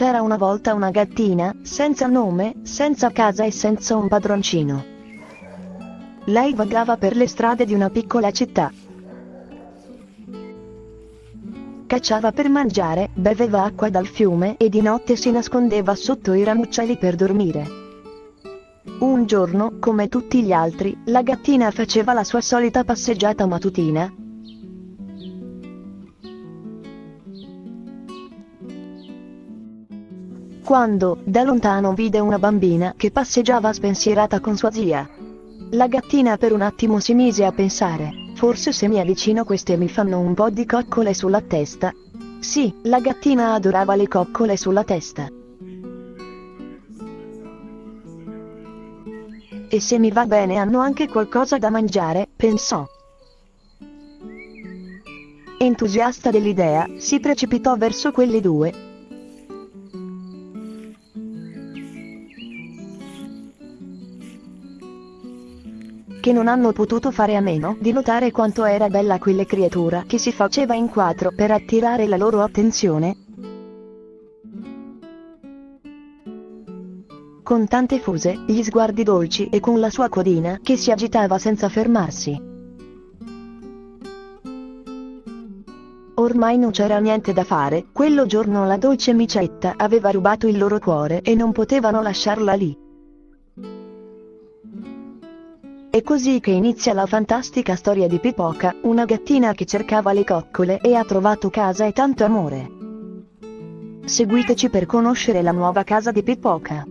C'era una volta una gattina, senza nome, senza casa e senza un padroncino. Lei vagava per le strade di una piccola città. Cacciava per mangiare, beveva acqua dal fiume e di notte si nascondeva sotto i ramucciali per dormire. Un giorno, come tutti gli altri, la gattina faceva la sua solita passeggiata mattutina, quando, da lontano vide una bambina che passeggiava spensierata con sua zia. La gattina per un attimo si mise a pensare, forse se mi avvicino queste mi fanno un po' di coccole sulla testa. Sì, la gattina adorava le coccole sulla testa. E se mi va bene hanno anche qualcosa da mangiare, pensò. Entusiasta dell'idea, si precipitò verso quelle due, che non hanno potuto fare a meno di notare quanto era bella quella creatura che si faceva in quattro per attirare la loro attenzione. Con tante fuse, gli sguardi dolci e con la sua codina che si agitava senza fermarsi. Ormai non c'era niente da fare, quello giorno la dolce micetta aveva rubato il loro cuore e non potevano lasciarla lì. È così che inizia la fantastica storia di Pipoca, una gattina che cercava le coccole e ha trovato casa e tanto amore. Seguiteci per conoscere la nuova casa di Pipoca.